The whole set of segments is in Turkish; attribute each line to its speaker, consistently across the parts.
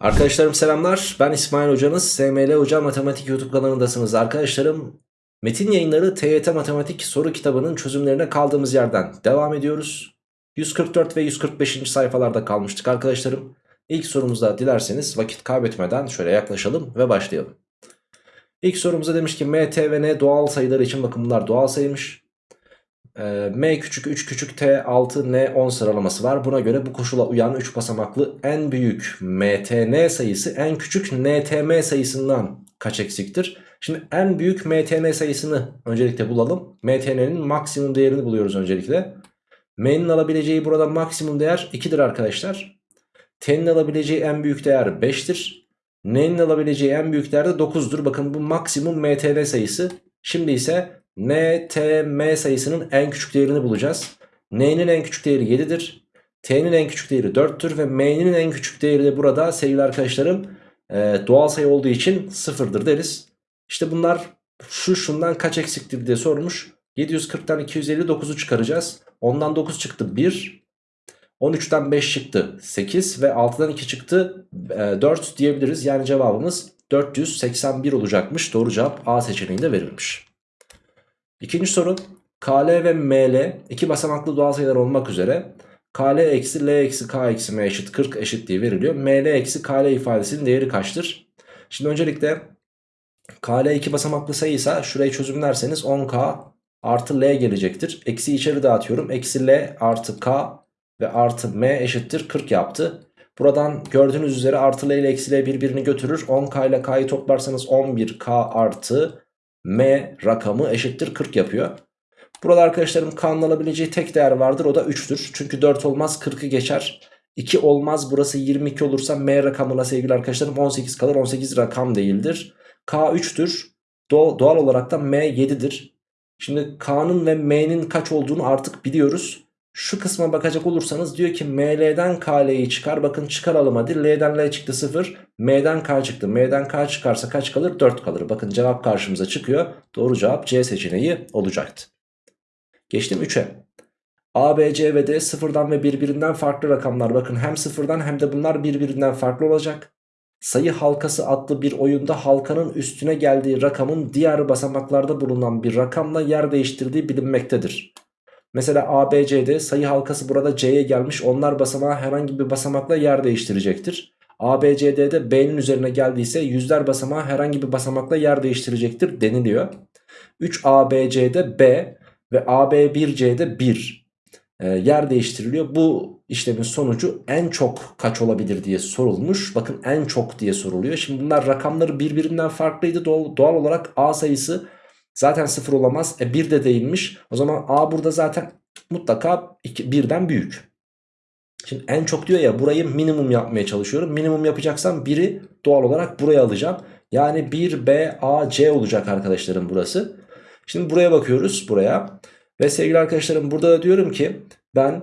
Speaker 1: Arkadaşlarım selamlar. Ben İsmail Hocanız. SML Hoca Matematik YouTube kanalındasınız. Arkadaşlarım Metin Yayınları TYT Matematik soru kitabının çözümlerine kaldığımız yerden devam ediyoruz. 144 ve 145. sayfalarda kalmıştık arkadaşlarım. İlk sorumuzda dilerseniz vakit kaybetmeden şöyle yaklaşalım ve başlayalım. İlk sorumuzda demiş ki MT ve N doğal sayıları için bakın bunlar doğal sayıymış. Ee, M küçük 3 küçük T 6 N 10 sıralaması var. Buna göre bu koşula uyan 3 basamaklı en büyük MTN sayısı en küçük NTM sayısından kaç eksiktir? Şimdi en büyük MTN sayısını öncelikle bulalım. MTN'nin maksimum değerini buluyoruz öncelikle. M'nin alabileceği burada maksimum değer 2'dir arkadaşlar. T'nin alabileceği en büyük değer 5'tir. N'nin alabileceği en büyük değer de 9'dur. Bakın bu maksimum MTN sayısı. Şimdi ise NTM sayısının en küçük değerini bulacağız. N'nin en küçük değeri 7'dir. T'nin en küçük değeri 4'tür ve M'nin en küçük değeri de burada sevgili arkadaşlarım e, doğal sayı olduğu için 0'dır deriz. İşte bunlar şu şundan kaç eksiktir diye sormuş. 740'tan 259'u çıkaracağız. Ondan 9 çıktı 1. 13'ten 5 çıktı 8 ve 6'dan 2 çıktı e, 4 diyebiliriz. Yani cevabımız 481 olacakmış. Doğru cevap A seçeneğinde verilmiş. İkinci soru KL ve ML iki basamaklı doğal sayılar olmak üzere KL eksi L eksi K eksi M eşit 40 eşitliği veriliyor. ML eksi KL ifadesinin değeri kaçtır? Şimdi öncelikle KL iki basamaklı sayıysa şurayı çözümlerseniz 10K artı L gelecektir. Eksi içeri dağıtıyorum. Eksi L artı K ve artı M eşittir 40 yaptı. Buradan gördüğünüz üzere artı L ile eksi L birbirini götürür. 10K ile K'yı toplarsanız 11K artı M rakamı eşittir 40 yapıyor. Burada arkadaşlarım K'nın alabileceği tek değer vardır o da 3'tür. Çünkü 4 olmaz 40'ı geçer. 2 olmaz burası 22 olursa M rakamına sevgili arkadaşlarım 18 kalır 18 rakam değildir. K 3'tür doğal olarak da M 7'dir. Şimdi K'nın ve M'nin kaç olduğunu artık biliyoruz. Şu kısma bakacak olursanız diyor ki ML'den KL'yi çıkar. Bakın çıkaralım hadi. L'den L çıktı 0. M'den K çıktı. M'den K çıkarsa kaç kalır? 4 kalır. Bakın cevap karşımıza çıkıyor. Doğru cevap C seçeneği olacaktı. Geçtim 3'e. A, B, C ve D sıfırdan ve birbirinden farklı rakamlar. Bakın hem sıfırdan hem de bunlar birbirinden farklı olacak. Sayı halkası adlı bir oyunda halkanın üstüne geldiği rakamın diğer basamaklarda bulunan bir rakamla yer değiştirdiği bilinmektedir. Mesela ABC'de sayı halkası burada C'ye gelmiş. Onlar basamağı herhangi bir basamakla yer değiştirecektir. ABCD'de B'nin üzerine geldiyse yüzler basamağı herhangi bir basamakla yer değiştirecektir deniliyor. 3ABC'de B ve AB1C'de 1 e, yer değiştiriliyor. Bu işlemin sonucu en çok kaç olabilir diye sorulmuş. Bakın en çok diye soruluyor. Şimdi bunlar rakamları birbirinden farklıydı. Doğal olarak A sayısı Zaten 0 olamaz. E 1 de değilmiş. O zaman A burada zaten mutlaka 2, 1'den büyük. Şimdi en çok diyor ya burayı minimum yapmaya çalışıyorum. Minimum yapacaksam 1'i doğal olarak buraya alacağım. Yani 1 B A C olacak arkadaşlarım burası. Şimdi buraya bakıyoruz buraya. Ve sevgili arkadaşlarım burada da diyorum ki ben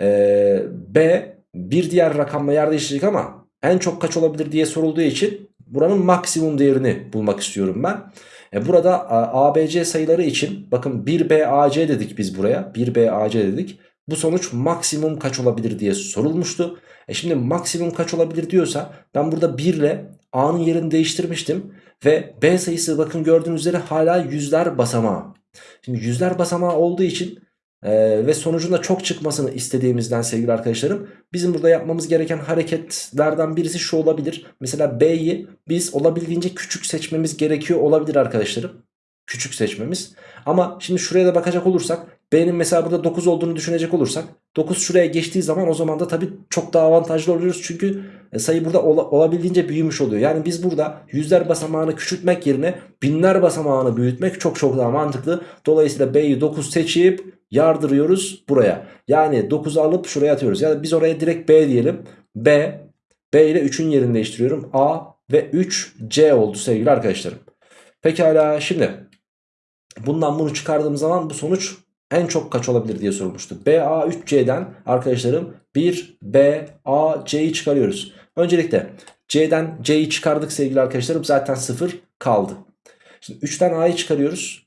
Speaker 1: e, B bir diğer rakamla yer değiştirecek ama en çok kaç olabilir diye sorulduğu için buranın maksimum değerini bulmak istiyorum ben. E burada ABC sayıları için bakın 1BAC dedik biz buraya. 1BAC dedik. Bu sonuç maksimum kaç olabilir diye sorulmuştu. E şimdi maksimum kaç olabilir diyorsa ben burada 1 ile A'nın yerini değiştirmiştim. Ve B sayısı bakın gördüğünüz üzere hala yüzler basamağı. Şimdi yüzler basamağı olduğu için ee, ve sonucunda çok çıkmasını istediğimizden sevgili arkadaşlarım bizim burada yapmamız gereken hareketlerden birisi şu olabilir. Mesela B'yi biz olabildiğince küçük seçmemiz gerekiyor olabilir arkadaşlarım. Küçük seçmemiz. Ama şimdi şuraya da bakacak olursak B'nin mesela burada 9 olduğunu düşünecek olursak 9 şuraya geçtiği zaman o zaman da tabii çok daha avantajlı oluyoruz. Çünkü e, sayı burada ola, olabildiğince büyümüş oluyor. Yani biz burada yüzler basamağını küçültmek yerine binler basamağını büyütmek çok çok daha mantıklı. Dolayısıyla B'yi 9 seçip yardırıyoruz buraya. Yani 9'u alıp şuraya atıyoruz. Yani biz oraya direkt B diyelim. B, B ile 3'ün yerini değiştiriyorum. A ve 3 C oldu sevgili arkadaşlarım. Pekala şimdi bundan bunu çıkardığım zaman bu sonuç en çok kaç olabilir diye sorulmuştu. BA 3C'den arkadaşlarım 1 B A C'yi çıkarıyoruz. Öncelikle C'den C'yi çıkardık sevgili arkadaşlarım zaten 0 kaldı. Şimdi 3'ten A'yı çıkarıyoruz.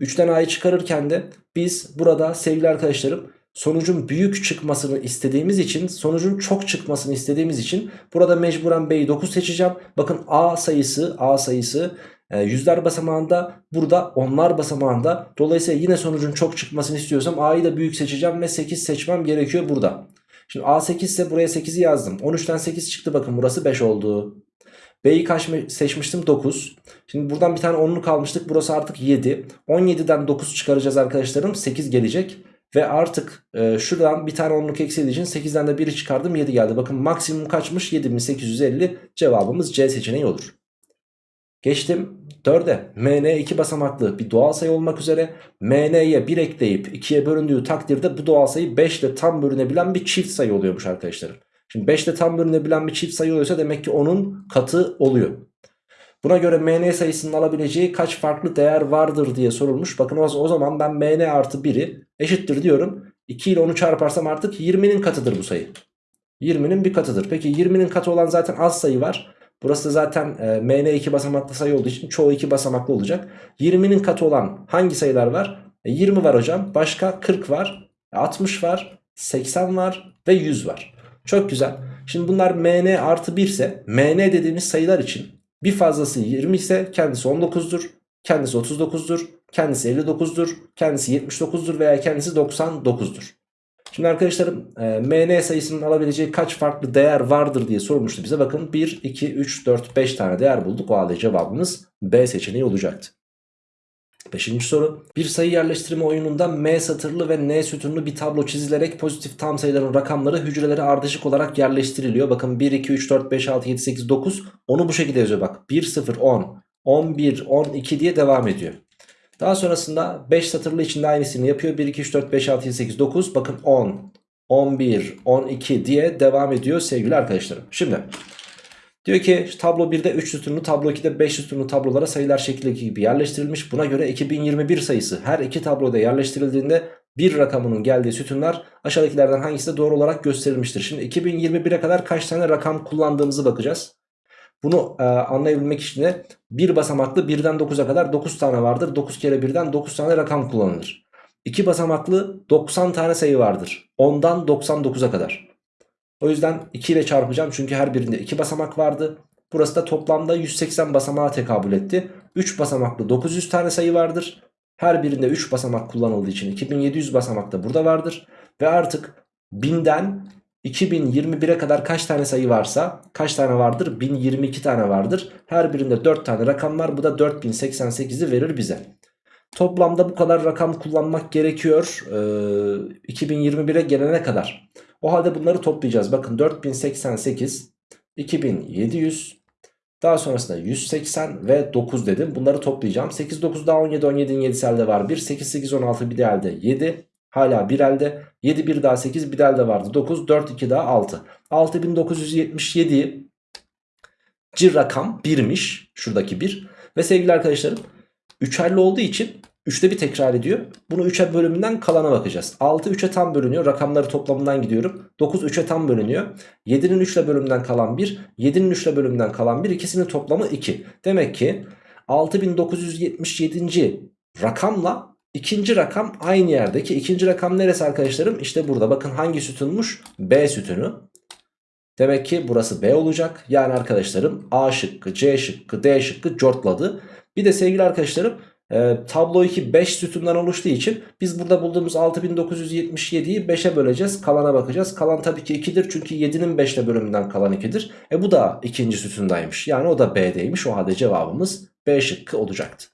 Speaker 1: 3'ten A'yı çıkarırken de biz burada sevgili arkadaşlarım sonucun büyük çıkmasını istediğimiz için sonucun çok çıkmasını istediğimiz için burada mecburen B'yi 9 seçeceğim. Bakın A sayısı A sayısı e, yüzler basamağında burada onlar basamağında. Dolayısıyla yine sonucun çok çıkmasını istiyorsam A'yı da büyük seçeceğim ve 8 seçmem gerekiyor burada. Şimdi A8 ise buraya 8'i yazdım. 13'ten 8 çıktı bakın burası 5 oldu. B'yi kaç seçmiştim? 9. Şimdi buradan bir tane 10'luk almıştık. Burası artık 7. 17'den 9 çıkaracağız arkadaşlarım. 8 gelecek. Ve artık e, şuradan bir tane 10'luk eksildiği için 8'den de 1'i çıkardım 7 geldi. Bakın maksimum kaçmış? 7850 cevabımız C seçeneği olur. Geçtim 4'e. MN 2 basamaklı bir doğal sayı olmak üzere MN'ye 1 ekleyip 2'ye bölündüğü takdirde bu doğal sayı 5 ile tam bölünebilen bir çift sayı oluyormuş arkadaşlarım. Şimdi 5 ile tam bölünebilen bir çift sayı oluyorsa demek ki onun katı oluyor. Buna göre mn sayısının alabileceği kaç farklı değer vardır diye sorulmuş. Bakın o, zaman ben mn artı 1'i eşittir diyorum. 2 ile onu çarparsam artık 20'nin katıdır bu sayı. 20'nin bir katıdır. Peki 20'nin katı olan zaten az sayı var. Burası zaten e, mn 2 basamaklı sayı olduğu için çoğu 2 basamaklı olacak. 20'nin katı olan hangi sayılar var? E, 20 var hocam. Başka 40 var. 60 var. 80 var. Ve 100 var. Çok güzel. Şimdi bunlar mn artı 1 ise mn dediğimiz sayılar için bir fazlası 20 ise kendisi 19'dur. Kendisi 39'dur. Kendisi 59'dur. Kendisi 79'dur veya kendisi 99'dur. Şimdi arkadaşlarım e, mn sayısının alabileceği kaç farklı değer vardır diye sormuştu bize. Bakın 1, 2, 3, 4, 5 tane değer bulduk. O halde cevabımız B seçeneği olacaktı. Beşinci soru. Bir sayı yerleştirme oyununda M satırlı ve N sütunlu bir tablo çizilerek pozitif tam sayıların rakamları hücrelere ardışık olarak yerleştiriliyor. Bakın 1, 2, 3, 4, 5, 6, 7, 8, 9. Onu bu şekilde yazıyor bak. 1, 0, 10, 11, 12 diye devam ediyor. Daha sonrasında 5 satırlı içinde aynısını yapıyor. 1, 2, 3, 4, 5, 6, 7, 8, 9. Bakın 10, 11, 12 diye devam ediyor sevgili arkadaşlarım. Şimdi Diyor ki tablo 1'de 3 sütunlu tablo 2'de 5 sütunlu tablolara sayılar şekildeki gibi yerleştirilmiş. Buna göre 2021 sayısı her iki tabloda yerleştirildiğinde bir rakamının geldiği sütunlar aşağıdakilerden hangisi de doğru olarak gösterilmiştir. Şimdi 2021'e kadar kaç tane rakam kullandığımızı bakacağız. Bunu e, anlayabilmek için de bir basamaklı 1'den 9'a kadar 9 tane vardır. 9 kere 1'den 9 tane rakam kullanılır. 2 basamaklı 90 tane sayı vardır. 10'dan 99'a kadar. O yüzden 2 ile çarpacağım çünkü her birinde 2 basamak vardı. Burası da toplamda 180 basamağa tekabül etti. 3 basamaklı 900 tane sayı vardır. Her birinde 3 basamak kullanıldığı için 2700 basamak da burada vardır. Ve artık 1000'den 2021'e kadar kaç tane sayı varsa kaç tane vardır? 1022 tane vardır. Her birinde 4 tane rakam var. Bu da 4088'i verir bize. Toplamda bu kadar rakam kullanmak gerekiyor ee, 2021'e gelene kadar. O halde bunları toplayacağız. Bakın 4088, 2700, daha sonrasında 180 ve 9 dedim. Bunları toplayacağım. 8, 9 daha 17, 17'nin 7'si elde var. 1, 8, 8, 16 bir de elde 7. Hala bir elde. 7, 1 daha 8 bir de elde vardı. 9, 4, 2 daha 6. 6977 ci rakam 1'miş. Şuradaki 1. Ve sevgili arkadaşlarım 3'erli olduğu için 3'te bir tekrar ediyor. Bunu 3'e bölümünden kalana bakacağız. 6 3'e tam bölünüyor. Rakamları toplamından gidiyorum. 9 3'e tam bölünüyor. 7'nin 3 ile bölümünden kalan 1. 7'nin 3 ile bölümünden kalan 1. İkisinin toplamı 2. Demek ki 6977. rakamla ikinci rakam aynı yerdeki. ikinci rakam neresi arkadaşlarım? İşte burada. Bakın hangi sütunmuş? B sütunu. Demek ki burası B olacak. Yani arkadaşlarım A şıkkı, C şıkkı, D şıkkı cortladı. Bir de sevgili arkadaşlarım e, tablo 2 5 sütundan oluştuğu için biz burada bulduğumuz 6977'yi 5'e böleceğiz. Kalana bakacağız. Kalan tabii ki 2'dir çünkü 7'nin 5 ile bölümünden kalan 2'dir. E bu da ikinci sütundaymış. Yani o da B'deymiş. O halde cevabımız B şıkkı olacaktı.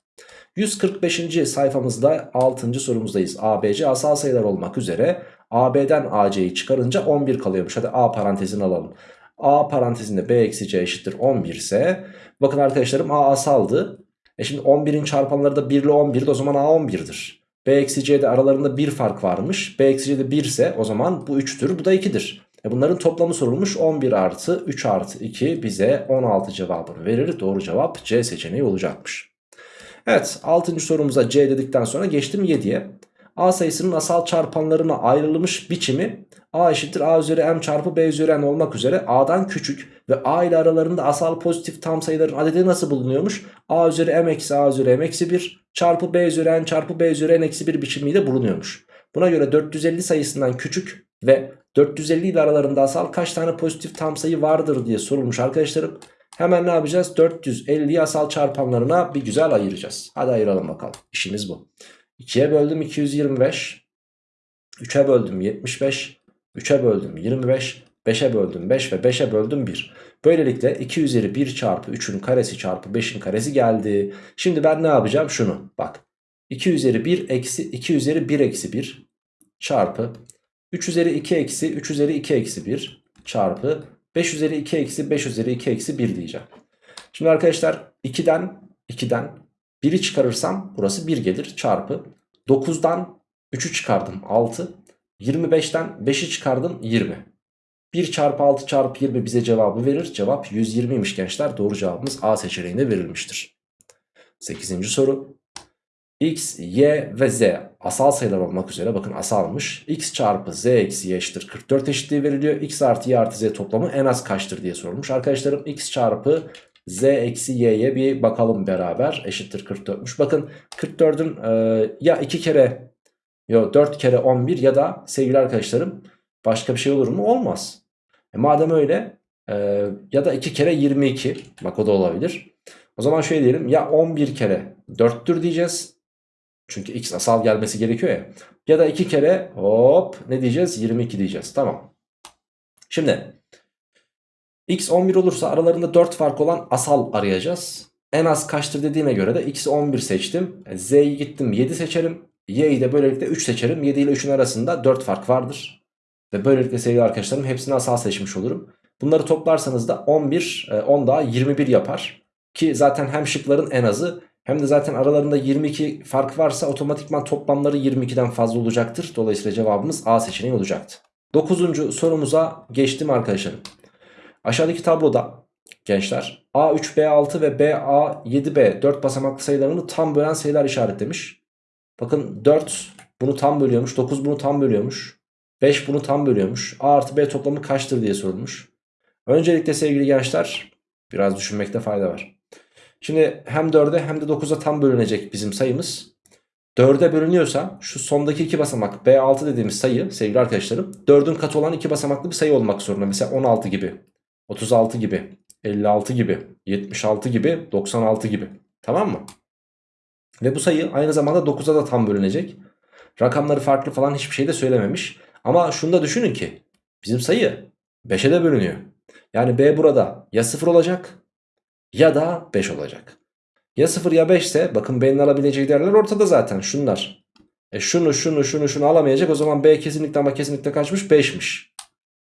Speaker 1: 145. sayfamızda 6. sorumuzdayız. ABC asal sayılar olmak üzere AB'den AC'yi çıkarınca 11 kalıyormuş. Hadi A parantezini alalım. A parantezinde B eksi C eşittir 11 ise bakın arkadaşlarım A asaldı. E şimdi 11'in çarpanları da 1 ile 11'di o zaman A 11'dir. B eksi C'de aralarında bir fark varmış. B eksi C'de 1 ise o zaman bu 3'tür bu da 2'dir. E bunların toplamı sorulmuş 11 artı 3 artı 2 bize 16 cevabını verir. Doğru cevap C seçeneği olacakmış. Evet 6. sorumuza C dedikten sonra geçtim 7'ye. A sayısının asal çarpanlarına ayrılmış biçimi A eşittir A üzeri M çarpı B üzeri N olmak üzere A'dan küçük ve A ile aralarında asal pozitif tam sayıların adedi nasıl bulunuyormuş? A üzeri M eksi A üzeri M eksi 1 çarpı B üzeri N çarpı B üzeri N eksi 1 biçimiyle bulunuyormuş. Buna göre 450 sayısından küçük ve 450 ile aralarında asal kaç tane pozitif tam sayı vardır diye sorulmuş arkadaşlarım. Hemen ne yapacağız? 450'yi asal çarpanlarına bir güzel ayıracağız. Hadi ayıralım bakalım. İşimiz bu. 2'ye böldüm 225. 3'e böldüm 75. 3'e böldüm 25. 5'e böldüm 5 ve 5'e böldüm 1. Böylelikle 2 üzeri 1 çarpı 3'ün karesi çarpı 5'in karesi geldi. Şimdi ben ne yapacağım? Şunu bak. 2 üzeri 1 eksi 2 üzeri 1 eksi 1 çarpı 3 üzeri 2 eksi 3 üzeri 2 eksi 1 çarpı 5 üzeri 2 eksi 5 üzeri 2 eksi 1 diyeceğim. Şimdi arkadaşlar 2'den 2'den 1'i çıkarırsam burası 1 gelir çarpı 9'dan 3'ü çıkardım 6 25'ten 5'i çıkardım 20 1 çarpı 6 çarpı 20 bize cevabı verir. Cevap 120'ymiş gençler. Doğru cevabımız A seçeneğinde verilmiştir. 8. soru. X, Y ve Z asal sayılar olmak üzere bakın asalmış. X çarpı Z eksi Y eşittir 44 eşitliği veriliyor. X artı Y artı Z toplamı en az kaçtır diye sorulmuş. Arkadaşlarım X çarpı Z eksi Y'ye bir bakalım beraber. Eşittir 44'müş. Bakın 44'ün e, ya 2 kere yok 4 kere 11 ya da sevgili arkadaşlarım Başka bir şey olur mu? Olmaz. E madem öyle e, ya da 2 kere 22 bak o da olabilir. O zaman şöyle diyelim ya 11 kere 4'tür diyeceğiz. Çünkü x asal gelmesi gerekiyor ya. Ya da 2 kere hop ne diyeceğiz? 22 diyeceğiz. Tamam. Şimdi x 11 olursa aralarında 4 fark olan asal arayacağız. En az kaçtır dediğine göre de x'i 11 seçtim. E, z'yi gittim 7 seçerim. y'yi de böylelikle 3 seçerim. 7 ile 3'ün arasında 4 fark vardır. Ve böylelikle sevgili arkadaşlarım hepsini asal seçmiş olurum. Bunları toplarsanız da 11, 10 e, daha 21 yapar. Ki zaten hem şıkların en azı hem de zaten aralarında 22 fark varsa otomatikman toplamları 22'den fazla olacaktır. Dolayısıyla cevabımız A seçeneği olacaktı. 9. sorumuza geçtim arkadaşlarım. Aşağıdaki tabloda gençler A3, B6 ve BA, 7B 4 basamaklı sayılarını tam bölen sayılar işaretlemiş. Bakın 4 bunu tam bölüyormuş, 9 bunu tam bölüyormuş. 5 bunu tam bölüyormuş. A artı B toplamı kaçtır diye sorulmuş. Öncelikle sevgili gençler biraz düşünmekte fayda var. Şimdi hem 4'e hem de 9'a tam bölünecek bizim sayımız. 4'e bölünüyorsa şu sondaki iki basamak B6 dediğimiz sayı sevgili arkadaşlarım 4'ün katı olan iki basamaklı bir sayı olmak zorunda. Mesela 16 gibi, 36 gibi, 56 gibi, 76 gibi, 96 gibi. Tamam mı? Ve bu sayı aynı zamanda 9'a da tam bölünecek. Rakamları farklı falan hiçbir şey de söylememiş. Ama şunu da düşünün ki bizim sayı 5'e de bölünüyor. Yani B burada ya 0 olacak ya da 5 olacak. Ya 0 ya 5 ise bakın B'nin alabileceği değerler ortada zaten şunlar. E şunu şunu şunu şunu alamayacak o zaman B kesinlikle ama kesinlikle kaçmış 5'miş.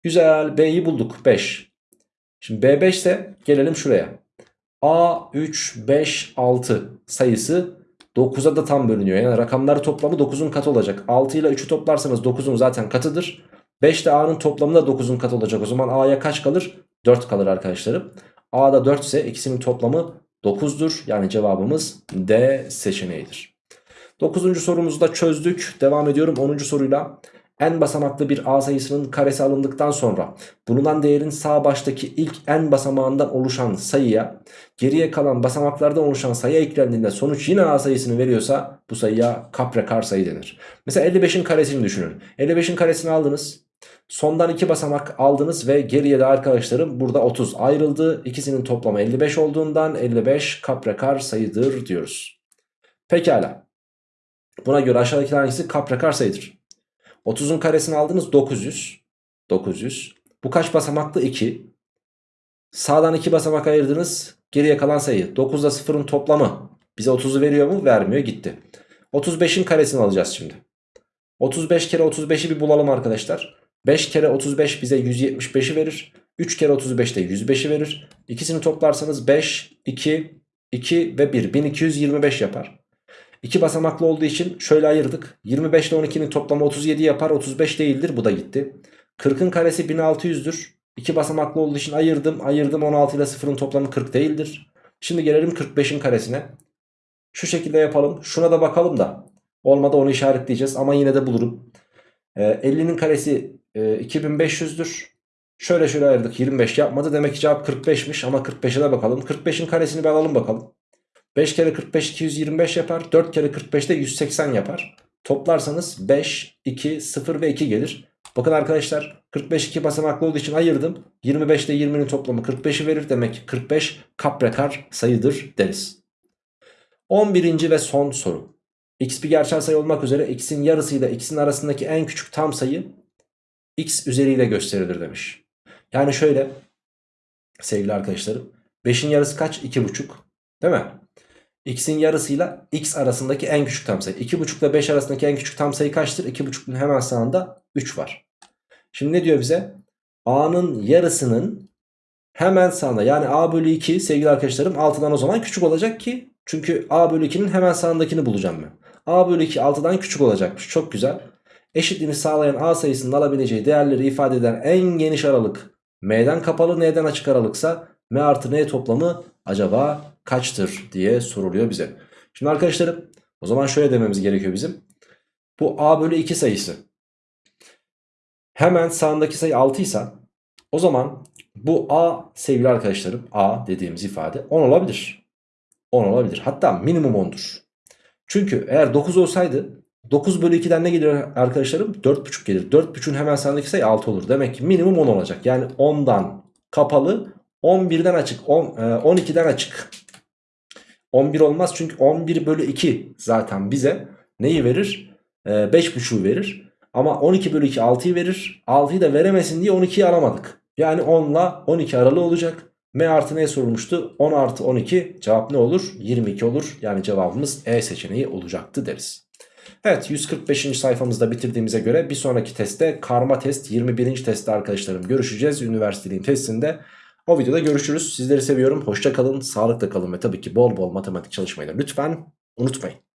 Speaker 1: Güzel B'yi bulduk 5. Şimdi B5 ise gelelim şuraya. A 3 5 6 sayısı 9'a da tam bölünüyor. Yani rakamları toplamı 9'un katı olacak. 6 ile 3'ü toplarsanız 9'un zaten katıdır. 5 ile A'nın toplamı da 9'un katı olacak. O zaman A'ya kaç kalır? 4 kalır arkadaşlarım. A'da 4 ise ikisinin toplamı 9'dur. Yani cevabımız D seçeneğidir. 9. sorumuzu da çözdük. Devam ediyorum 10. soruyla n basamaklı bir a sayısının karesi alındıktan sonra bulunan değerin sağ baştaki ilk n basamağından oluşan sayıya geriye kalan basamaklardan oluşan sayı eklendiğinde sonuç yine a sayısını veriyorsa bu sayıya kaprekar sayı denir. Mesela 55'in karesini düşünün. 55'in karesini aldınız. Sondan 2 basamak aldınız ve geriye de arkadaşlarım burada 30 ayrıldı. İkisinin toplamı 55 olduğundan 55 kaprekar sayıdır diyoruz. Pekala. Buna göre aşağıdakiler hangisi kaprekar sayıdır? 30'un karesini aldınız 900. 900. Bu kaç basamaklı? 2. Sağdan 2 basamak ayırdınız. Geriye kalan sayı. 9 ile 0'ın toplamı. Bize 30'u veriyor mu? Vermiyor. Gitti. 35'in karesini alacağız şimdi. 35 kere 35'i bir bulalım arkadaşlar. 5 kere 35 bize 175'i verir. 3 kere 35 de 105'i verir. İkisini toplarsanız 5, 2, 2 ve 1. 1225 yapar. 2 basamaklı olduğu için şöyle ayırdık. 25 ile 12'nin toplamı 37 yapar. 35 değildir. Bu da gitti. 40'ın karesi 1600'dür. 2 basamaklı olduğu için ayırdım. Ayırdım 16 ile 0'ın toplamı 40 değildir. Şimdi gelelim 45'in karesine. Şu şekilde yapalım. Şuna da bakalım da. Olmadı onu işaretleyeceğiz ama yine de bulurum. Ee, 50'nin karesi e, 2500'dür. Şöyle şöyle ayırdık 25 yapmadı. Demek ki cevap 45'miş ama 45'e de bakalım. 45'in karesini bir alalım bakalım. 5 kere 45 225 yapar. 4 kere 45 de 180 yapar. Toplarsanız 5, 2, 0 ve 2 gelir. Bakın arkadaşlar 45 2 basamaklı olduğu için ayırdım. 25 ile 20'nin toplamı 45'i verir. Demek ki 45 kaprekar sayıdır deriz. 11. ve son soru. X bir gerçel sayı olmak üzere x'in yarısıyla x'in arasındaki en küçük tam sayı x üzeriyle gösterilir demiş. Yani şöyle sevgili arkadaşlarım 5'in yarısı kaç? 2,5 değil mi? x'in yarısıyla x arasındaki en küçük tam sayı. 2,5 ile 5 arasındaki en küçük tam sayı kaçtır? 2,5'un hemen sağında 3 var. Şimdi ne diyor bize? a'nın yarısının hemen sağında yani a bölü 2 sevgili arkadaşlarım 6'dan o zaman küçük olacak ki çünkü a bölü 2'nin hemen sağındakini bulacağım ben. A bölü 2 6'dan küçük olacakmış çok güzel. Eşitliğini sağlayan a sayısının alabileceği değerleri ifade eden en geniş aralık m'den kapalı n'den açık aralıksa m artı n toplamı acaba kaçtır diye soruluyor bize. Şimdi arkadaşlarım o zaman şöyle dememiz gerekiyor bizim. Bu a bölü 2 sayısı hemen sağındaki sayı 6 ise o zaman bu a sevgili arkadaşlarım a dediğimiz ifade 10 olabilir. 10 olabilir. Hatta minimum 10'dur. Çünkü eğer 9 olsaydı 9 bölü 2'den ne gelir arkadaşlarım? 4,5 gelir. 4,5'ün hemen sağındaki sayı 6 olur. Demek ki minimum 10 olacak. Yani 10'dan kapalı 11'den açık 10, 12'den açık. 11 olmaz çünkü 11 bölü 2 zaten bize neyi verir? 5,5'u verir. Ama 12 bölü 2 6'yı verir. 6'yı da veremesin diye 12'yi alamadık. Yani 10 ile 12 aralığı olacak. M artı ne sorulmuştu? 10 artı 12 cevap ne olur? 22 olur. Yani cevabımız E seçeneği olacaktı deriz. Evet 145. sayfamızda bitirdiğimize göre bir sonraki testte karma test 21. testte arkadaşlarım görüşeceğiz. Üniversiteliğin testinde. O videoda görüşürüz. Sizleri seviyorum. Hoşça kalın, sağlıkla kalın ve tabii ki bol bol matematik çalışmayı da lütfen unutmayın.